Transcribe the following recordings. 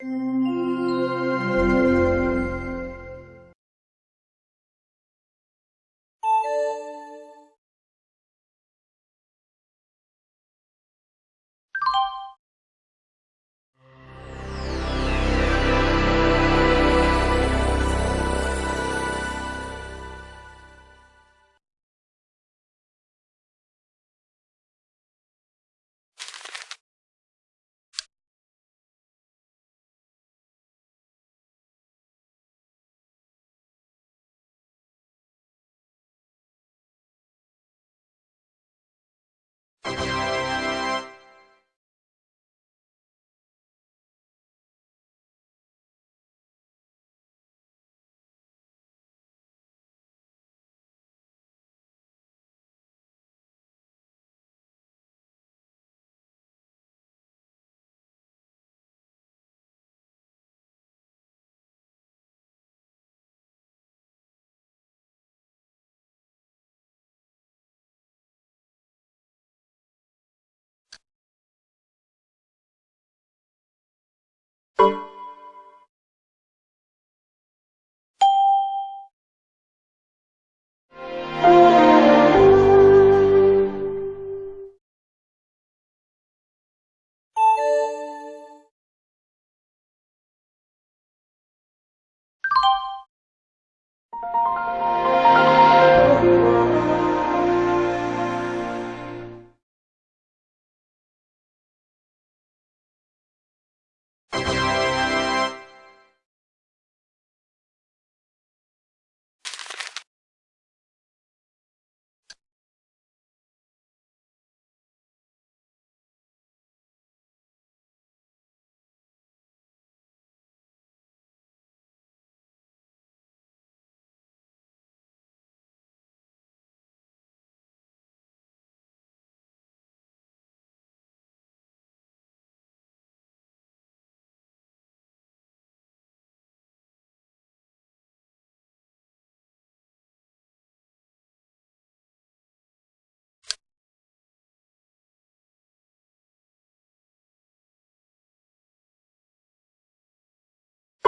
Música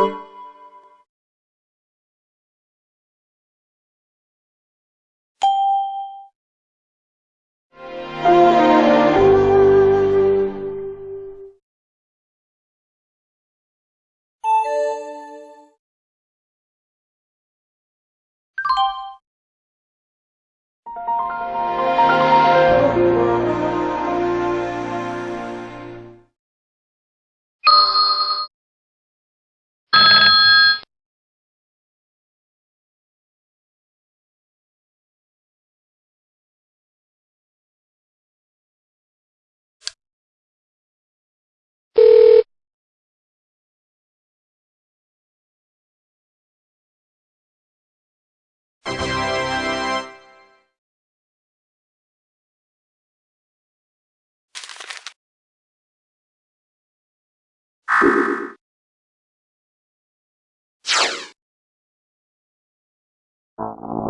you. Música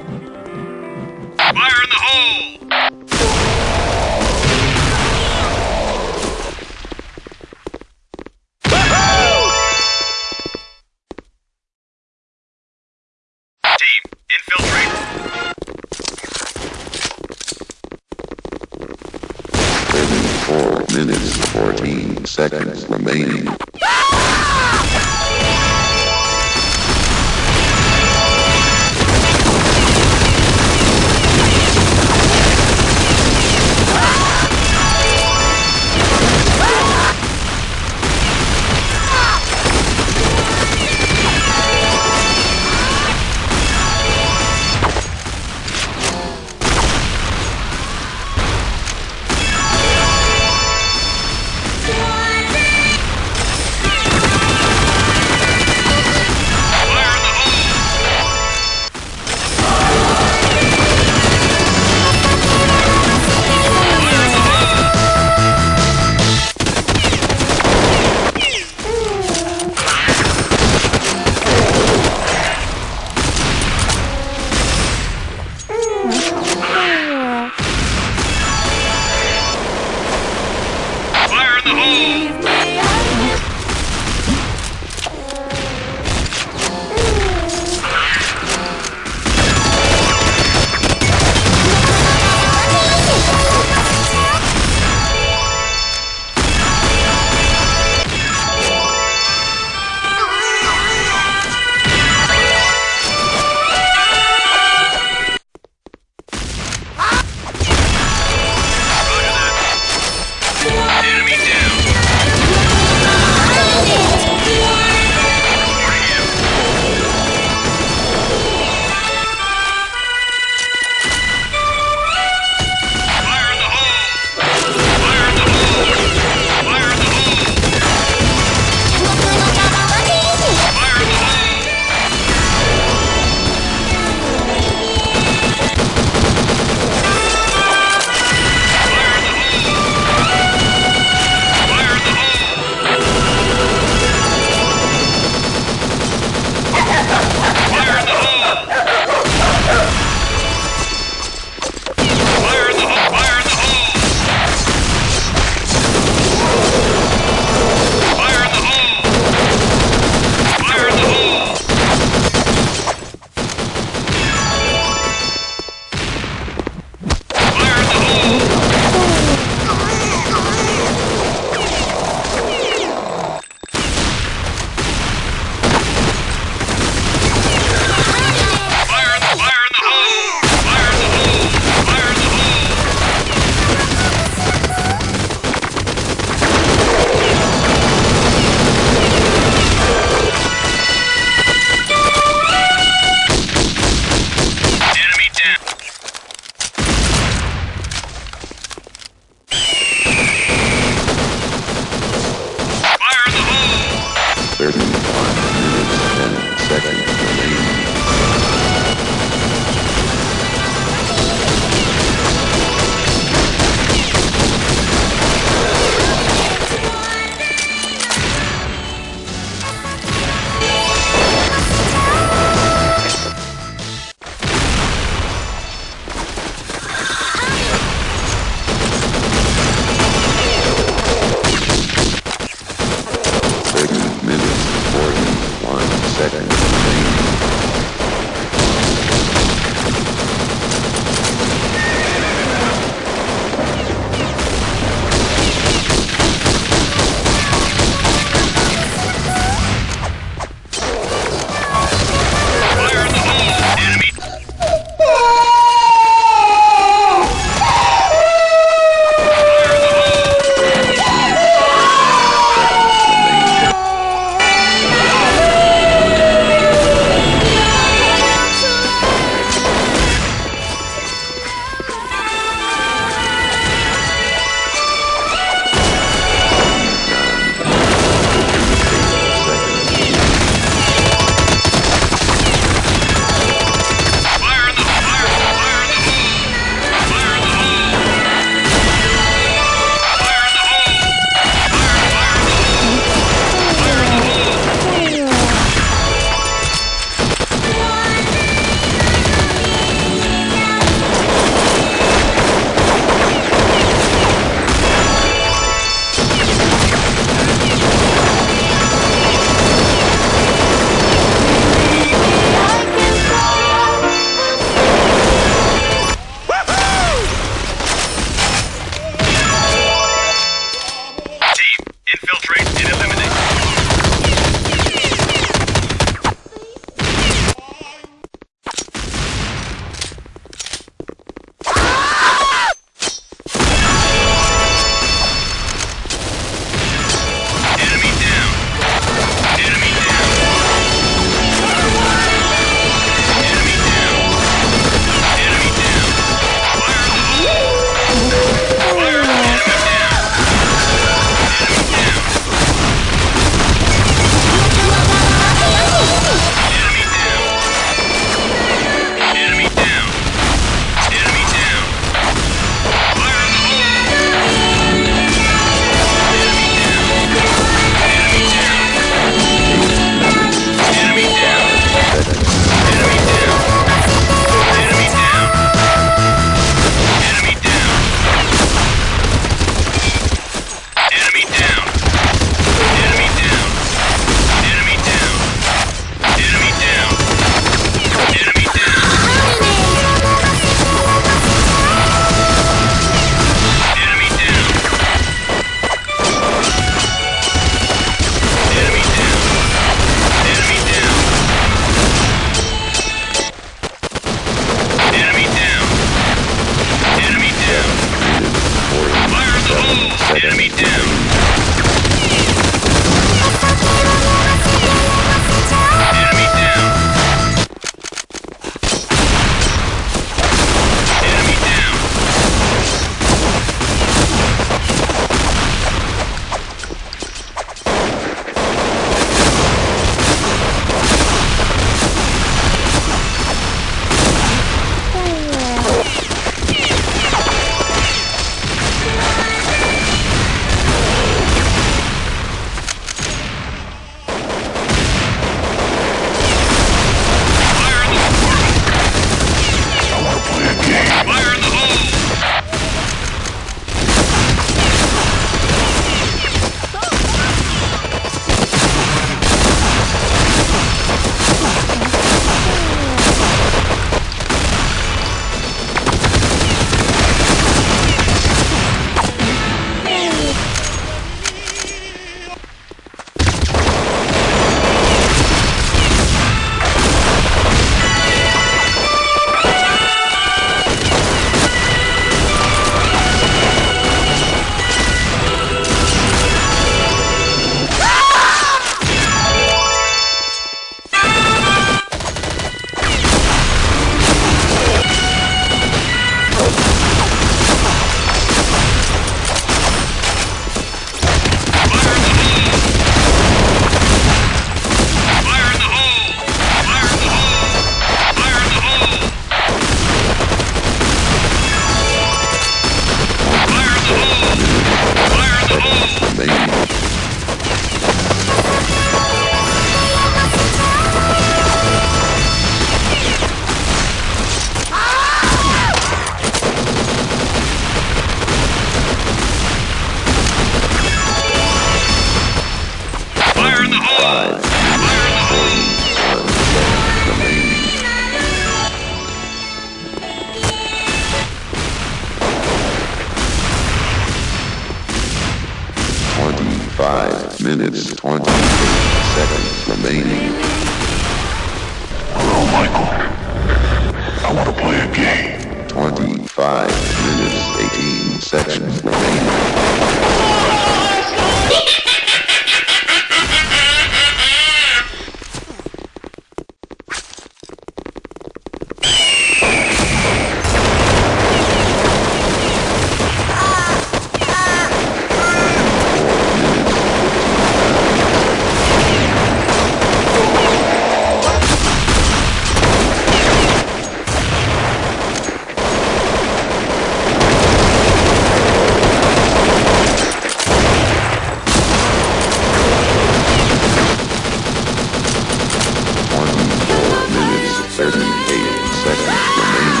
seconds remaining.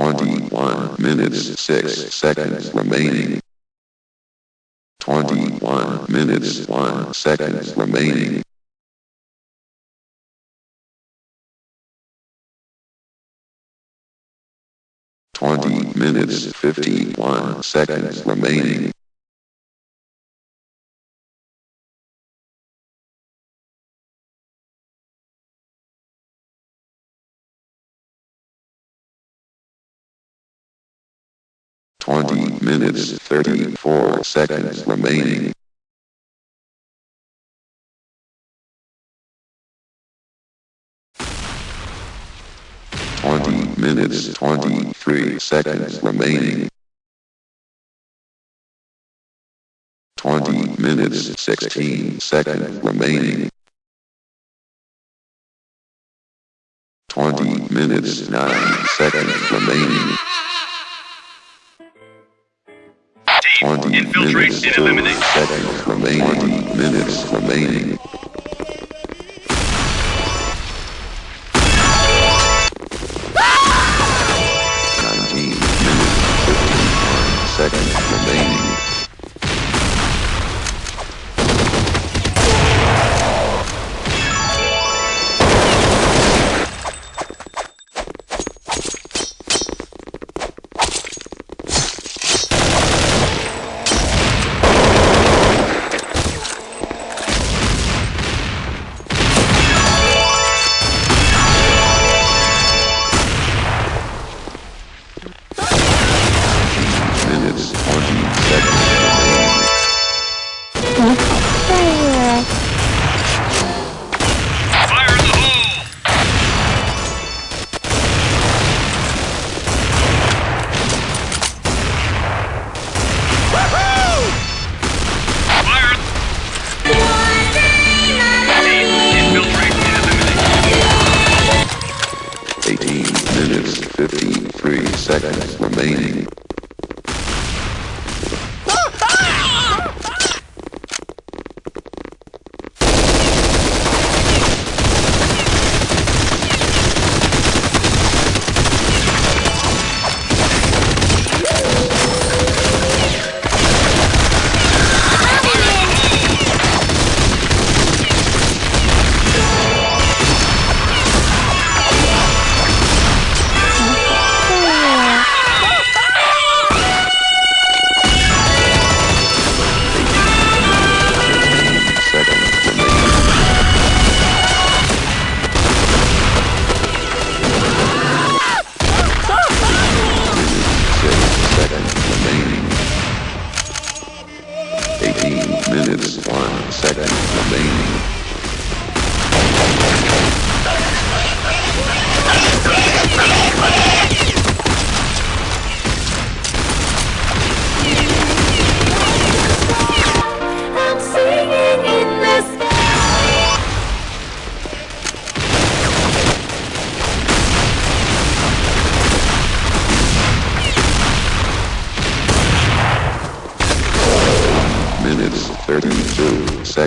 21 minutes 6 seconds remaining. 21 minutes 1 seconds remaining. Twenty minutes fifty one seconds remaining. minutes 34 seconds remaining. Twenty minutes twenty-three seconds remaining. Twenty minutes sixteen seconds remaining. 20 minutes 9 seconds remaining. 20 infiltrate minutes and eliminate. seconds remaining. 20 minutes remaining. Nineteen minutes fifteen seconds remaining.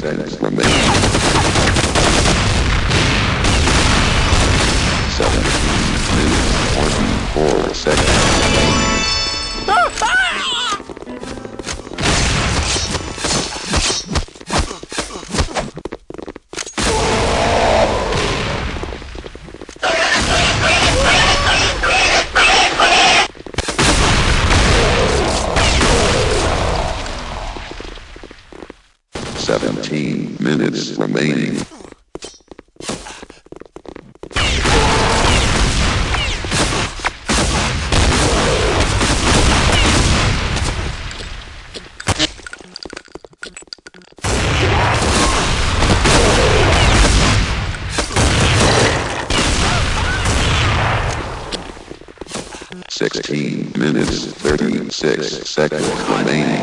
Seconds remaining. Seconds remaining.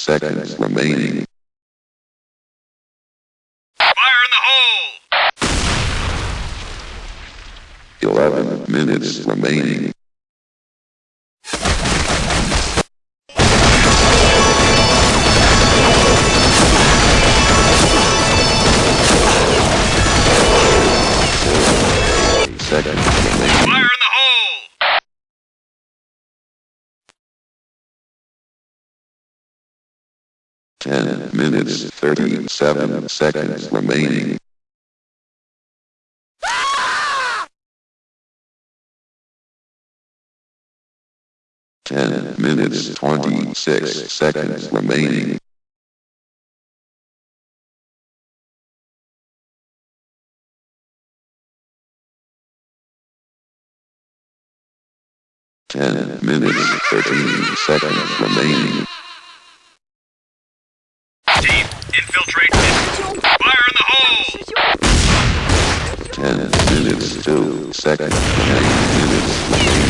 seconds remaining. Fire in the hole! 11 minutes remaining. 10 minutes 37 seconds remaining. Ten minutes twenty-six seconds remaining. Ten minutes thirteen seconds remaining. Team, infiltrate. Fire in the hole! Ten minutes, two seconds, eight minutes.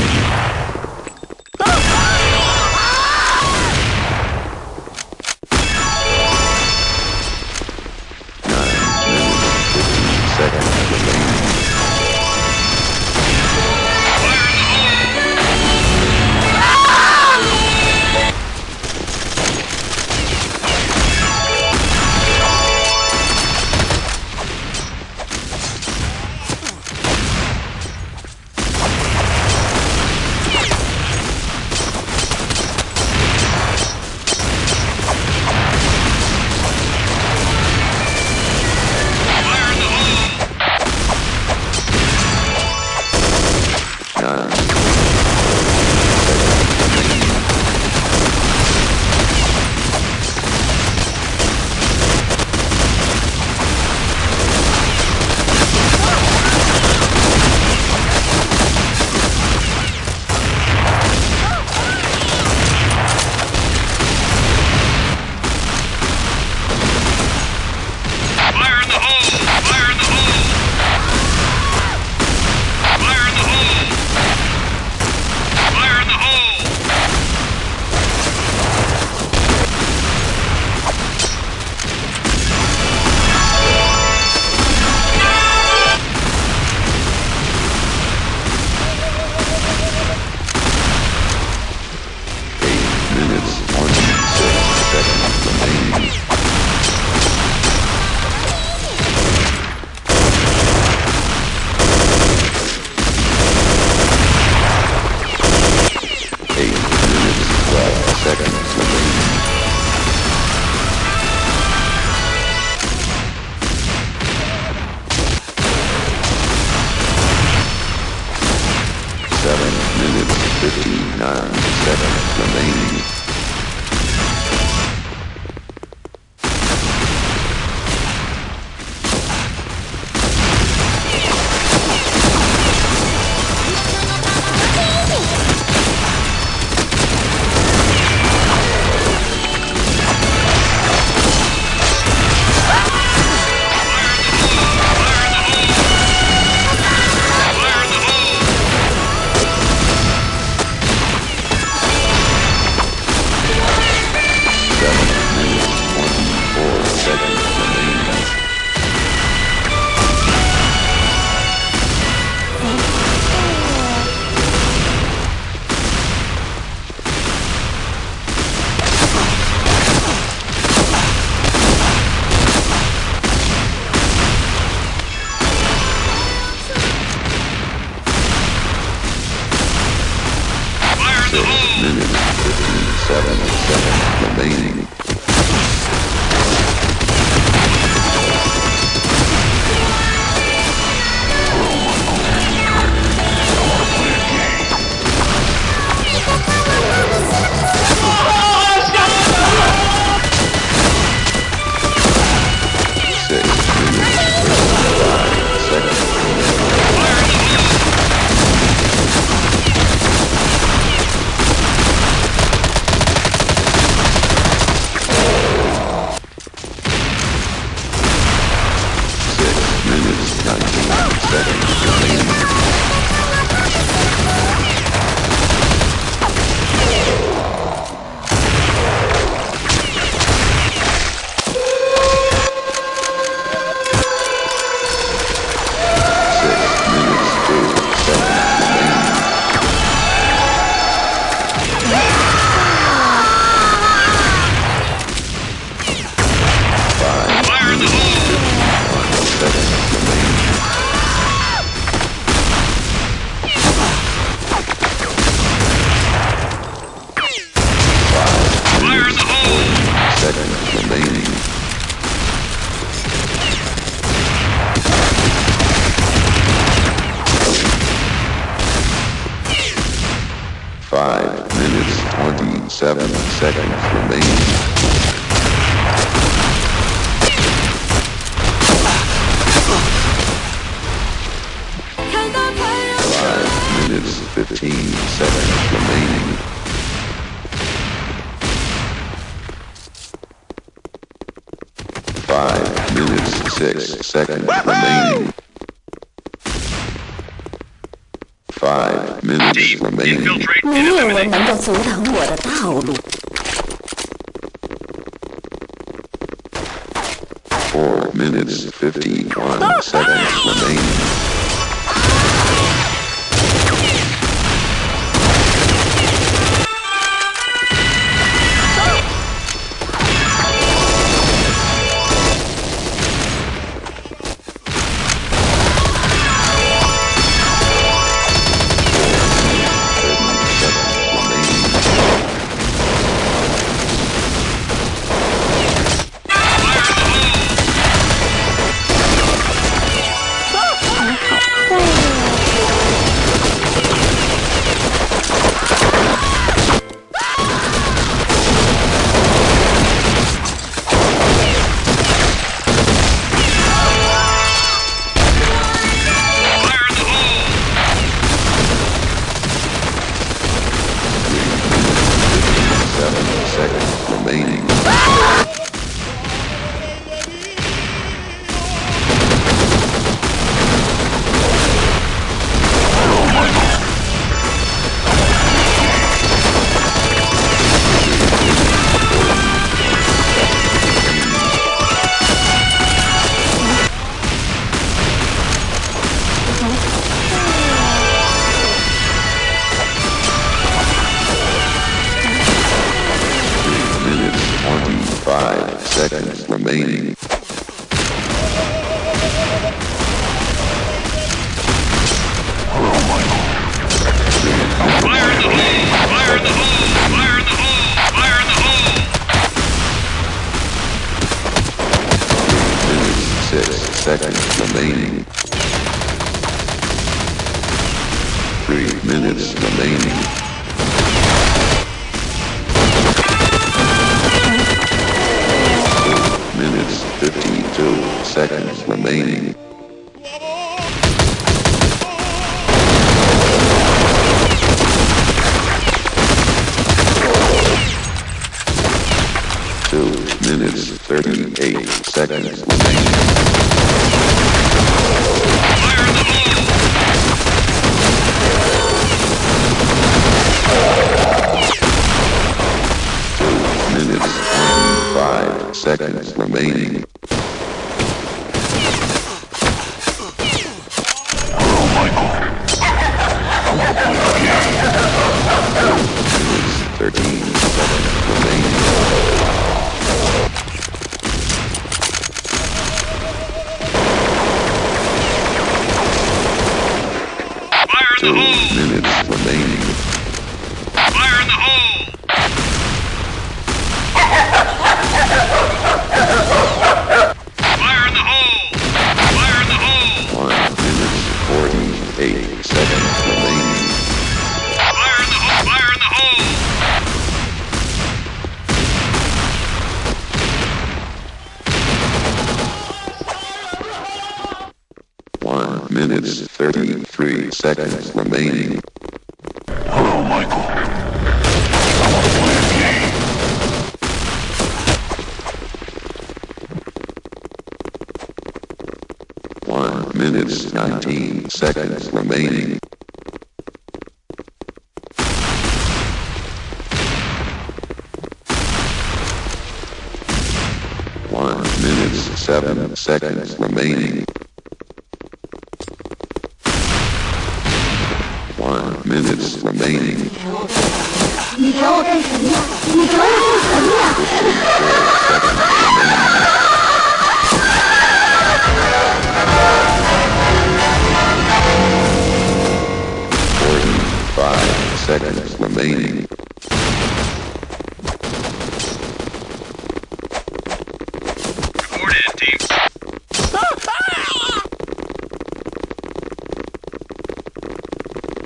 Seconds remaining.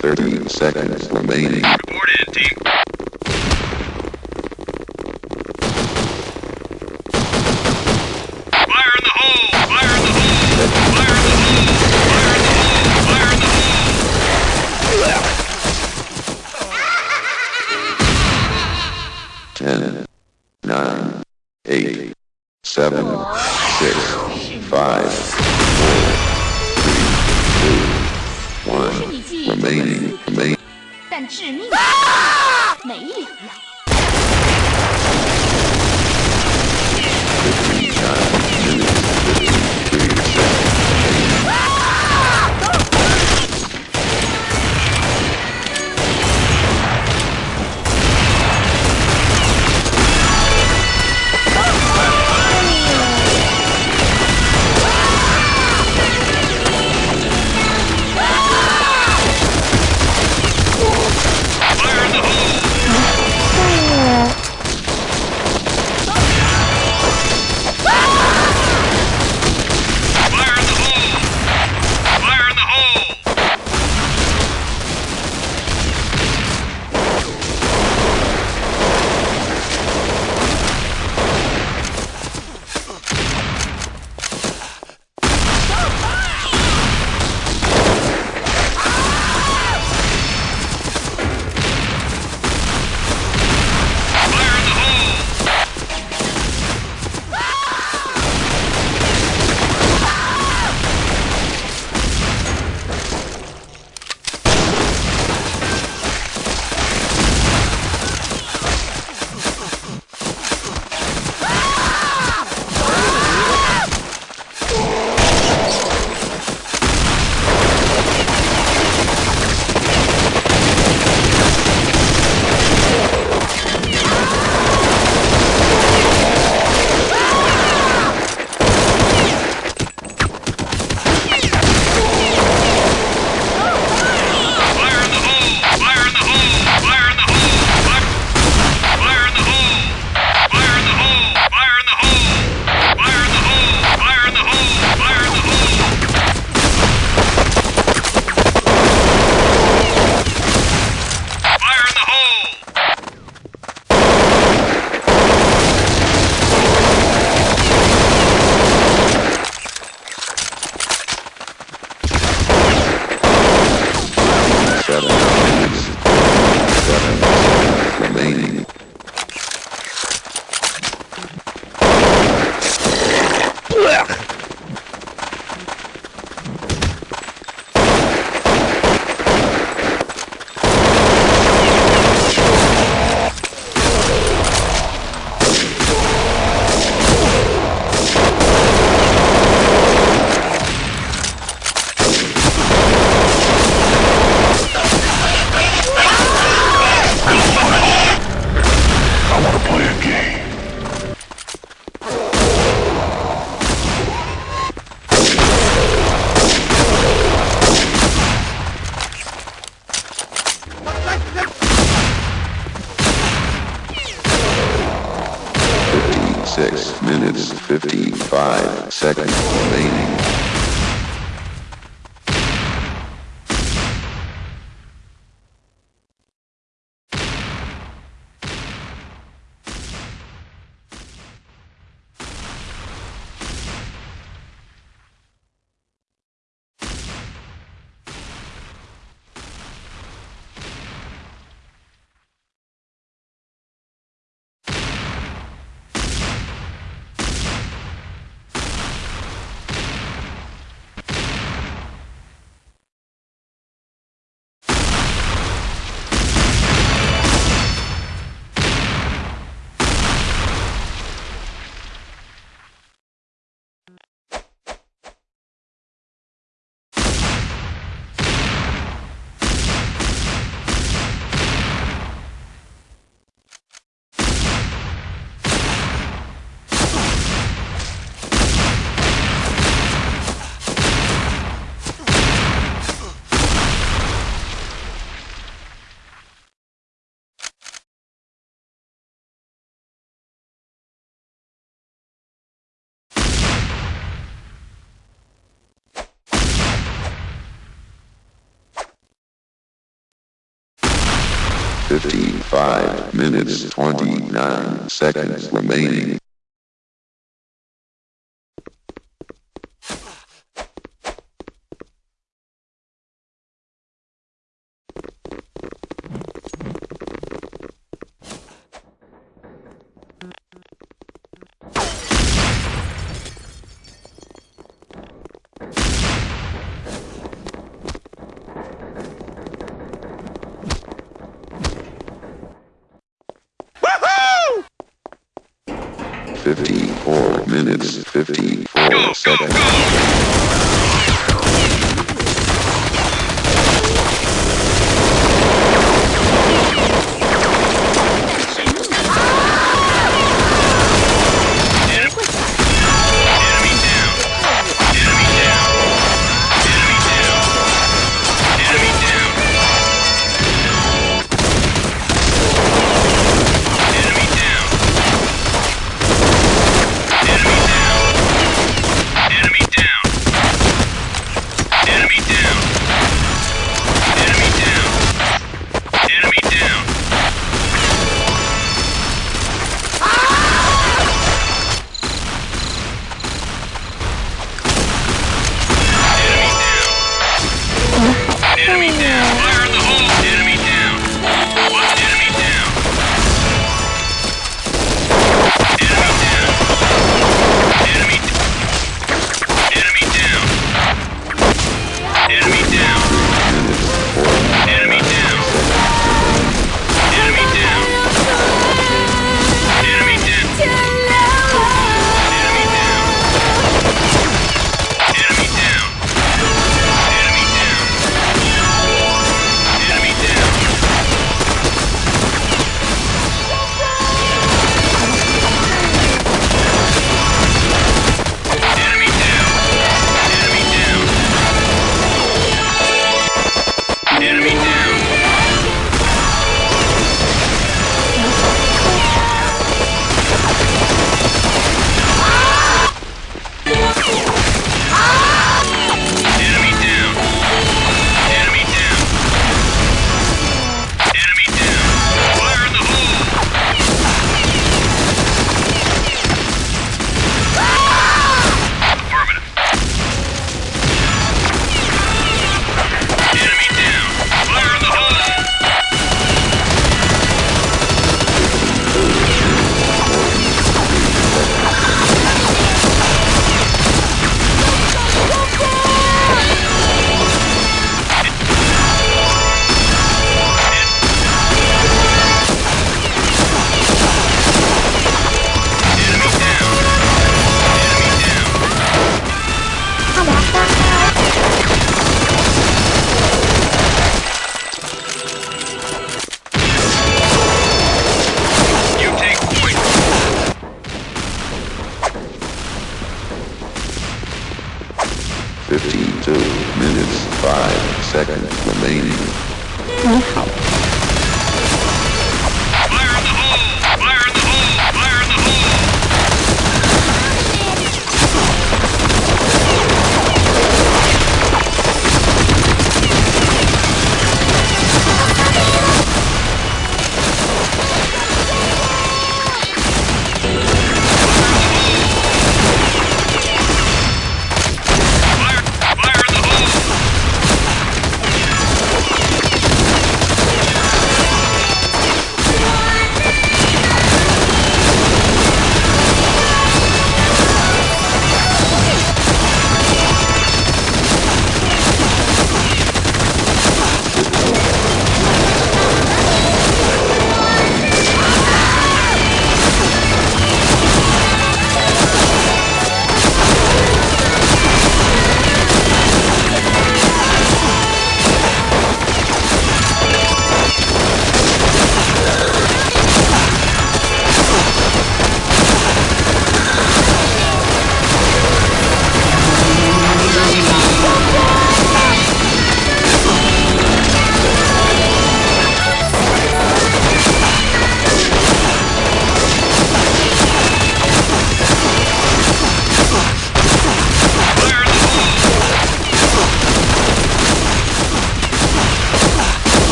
Thirty seconds remaining. 55 minutes 29 seconds remaining.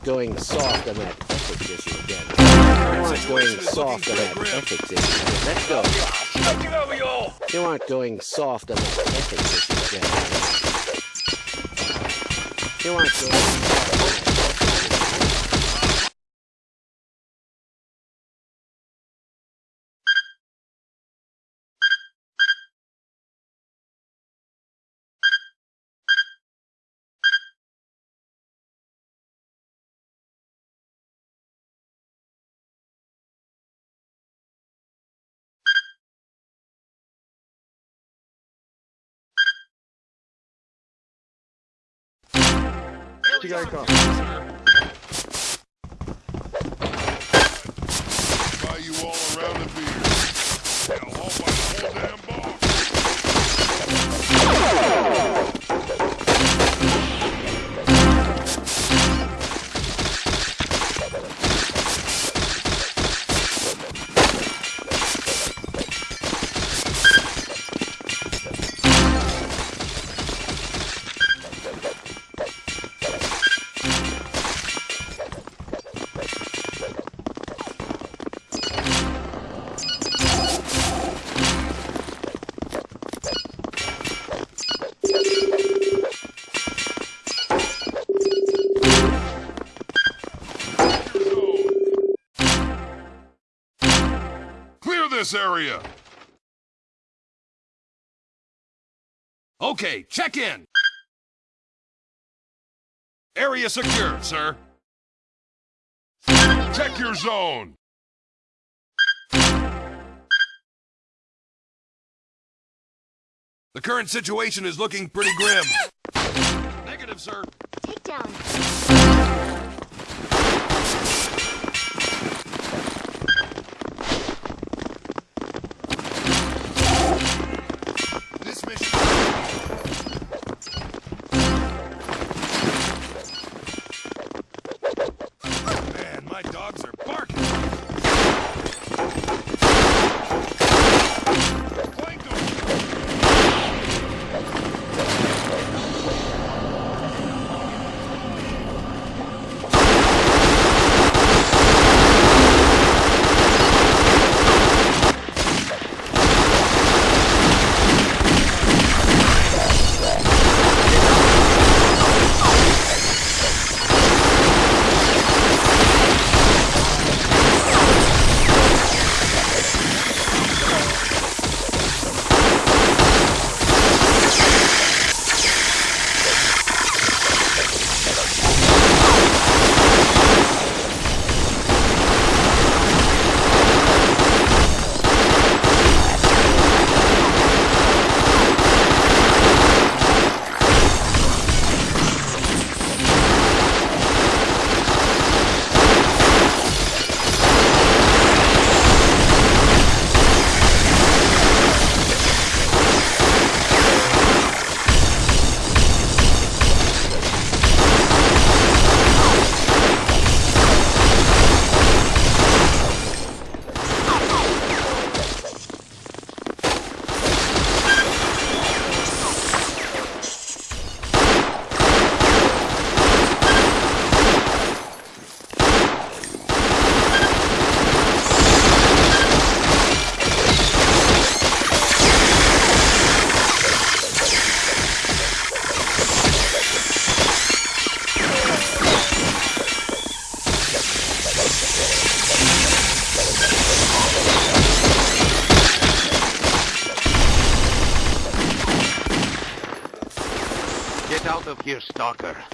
start going soft on that effort tissue again. You aren't going soft on that effort tissue. Let's go. You aren't going soft on that effort tissue again. You aren't going soft. On this area. Okay, check in. Area secure, sir. Check your zone. The current situation is looking pretty grim. Negative, sir. Takedown. This of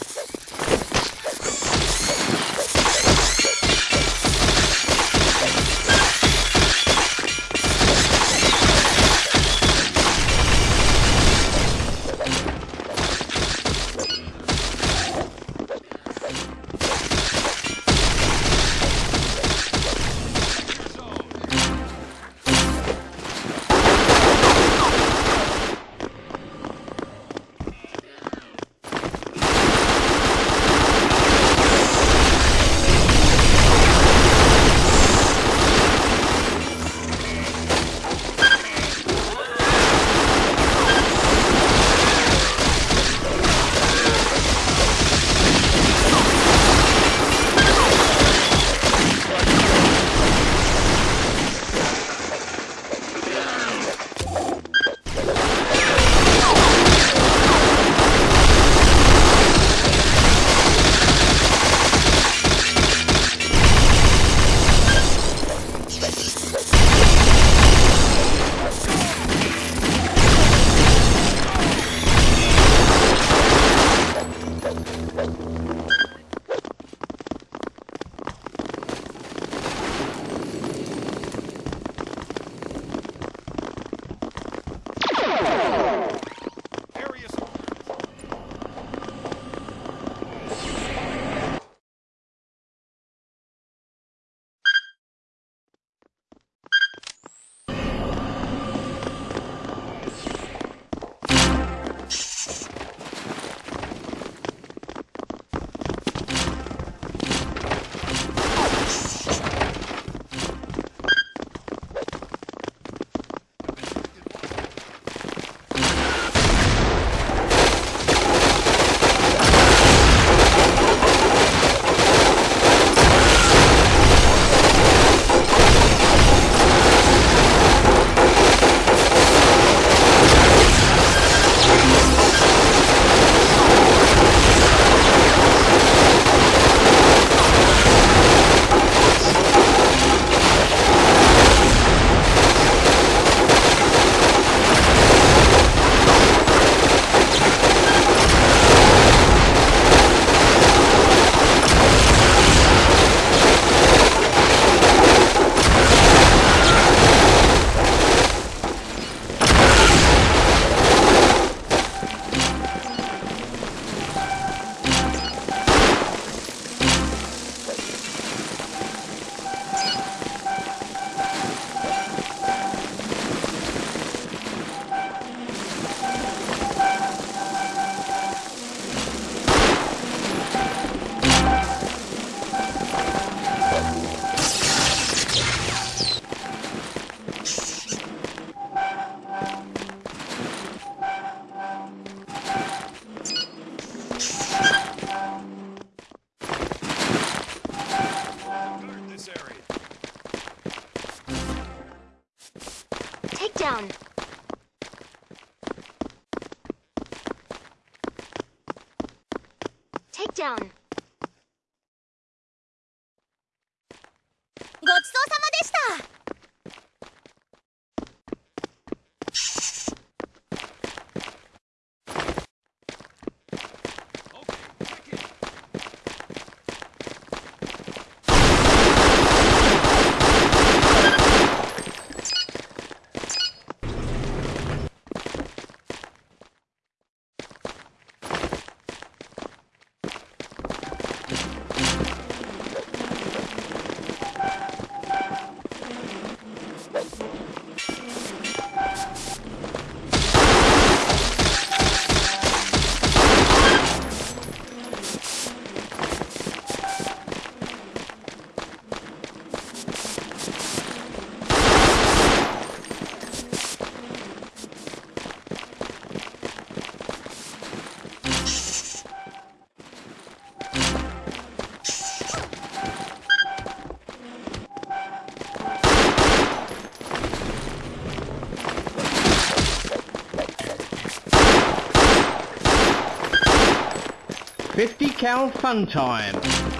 50 cal fun time.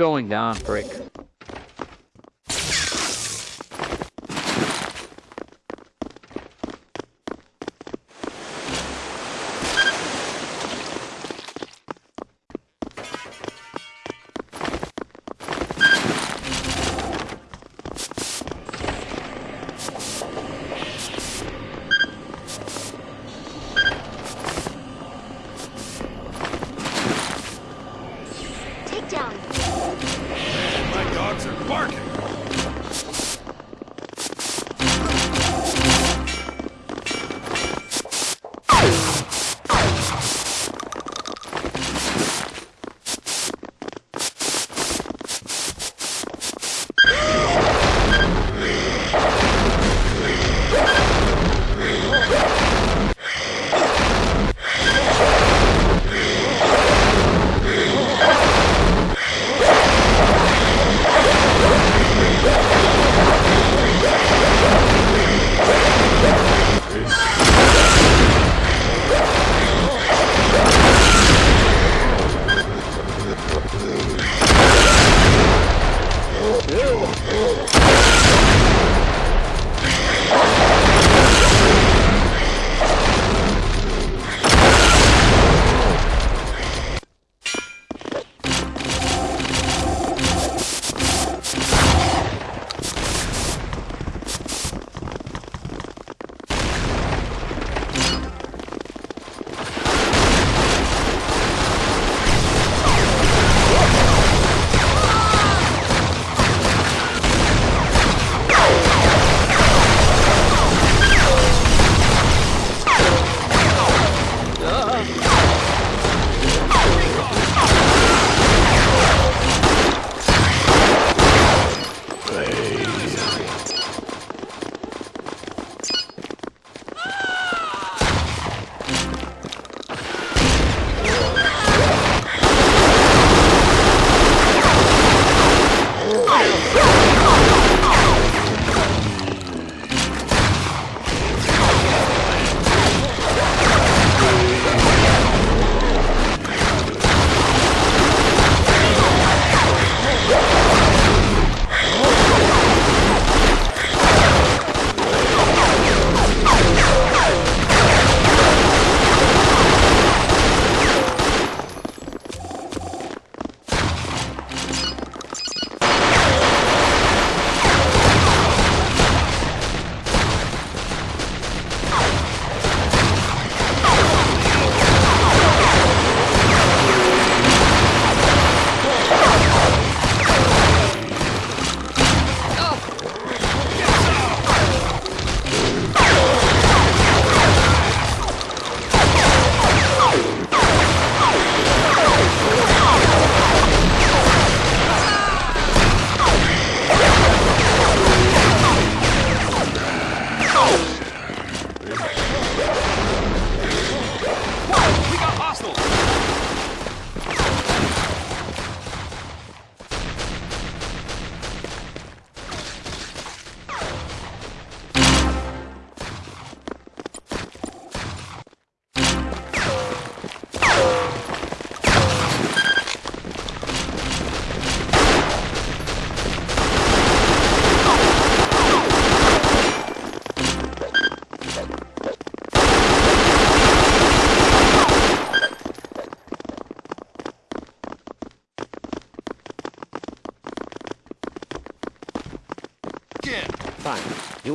Going down, prick.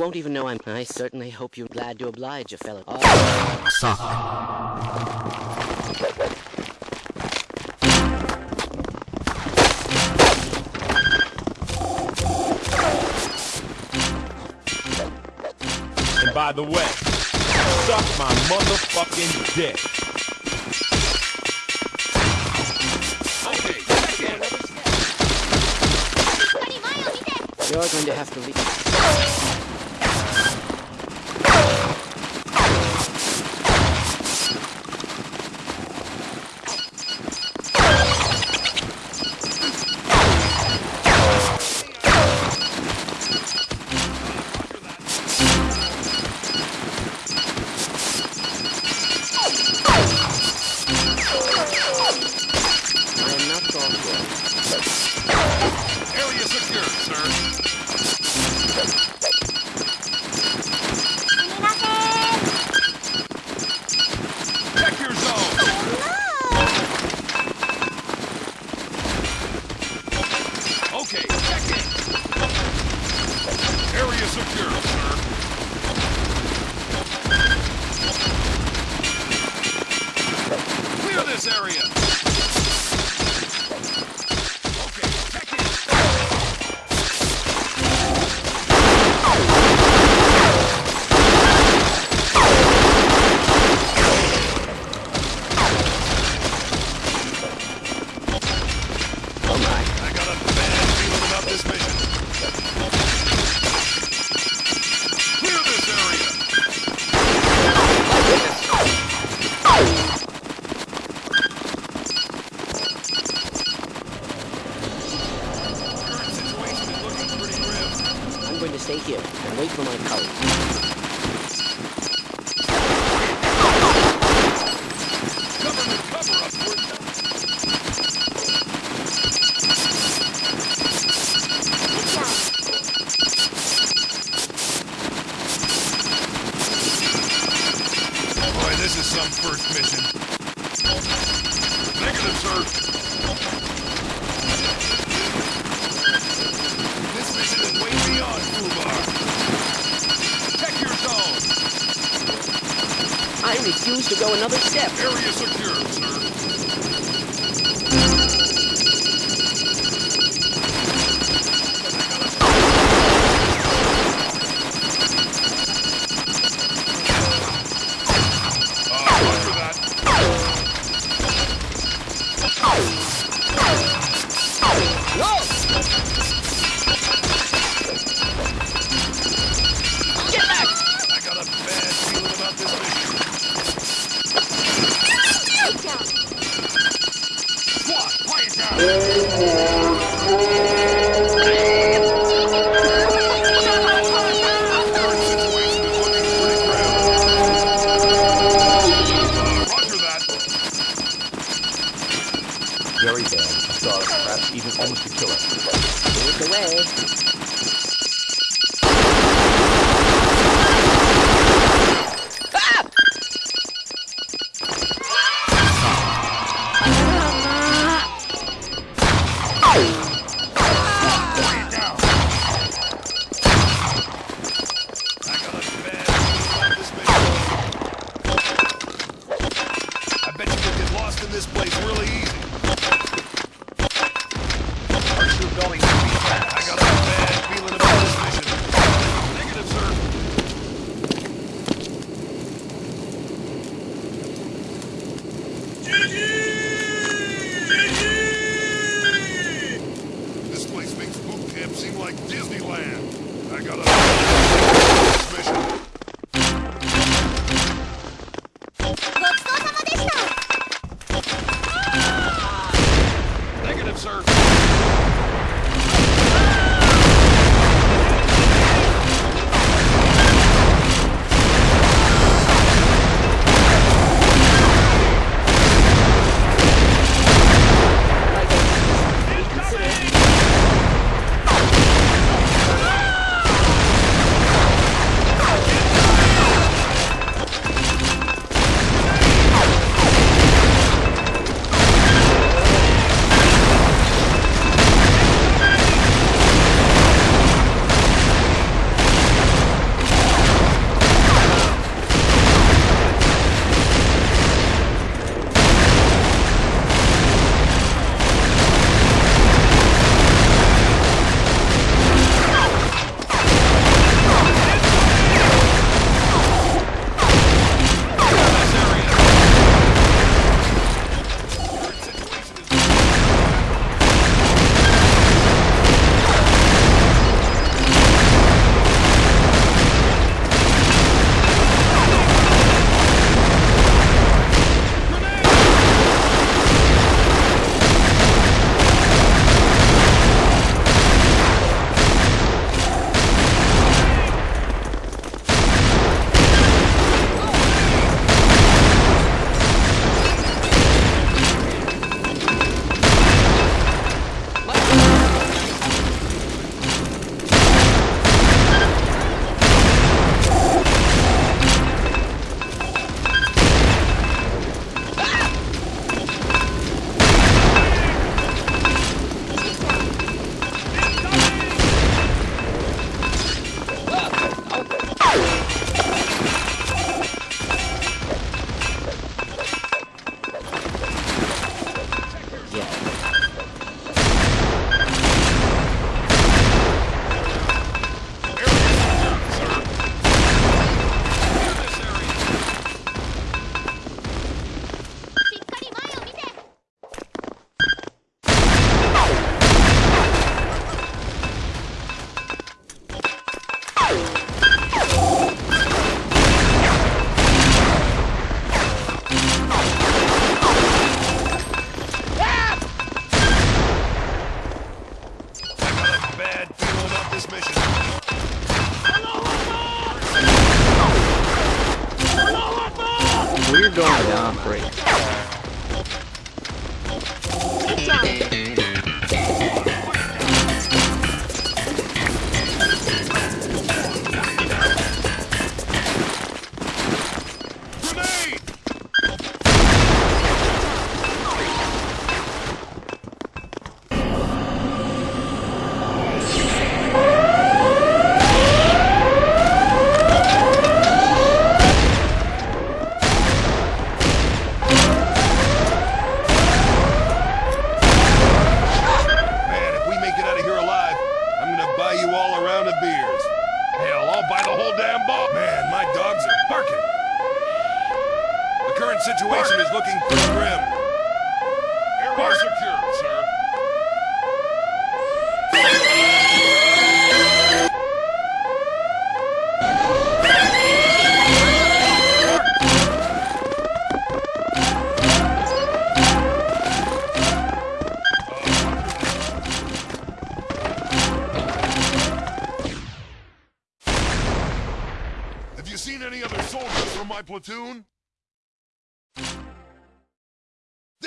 won't even know I'm... I certainly hope you're glad to oblige a fellow... Oh. Suck. by the way, suck my motherfucking dick. You're going to have to leave.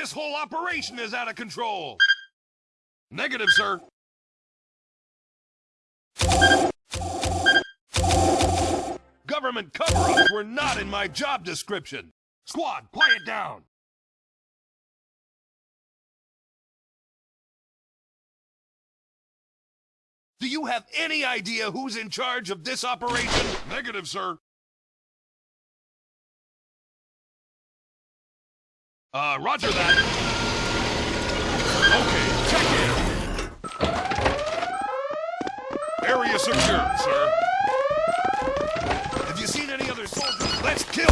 This whole operation is out of control. Negative, sir. Government cover-ups were not in my job description. Squad, quiet down. Do you have any idea who's in charge of this operation? Negative, sir. Uh, roger that. Okay, check in. Area secure, sir. Have you seen any other soldiers? Let's kill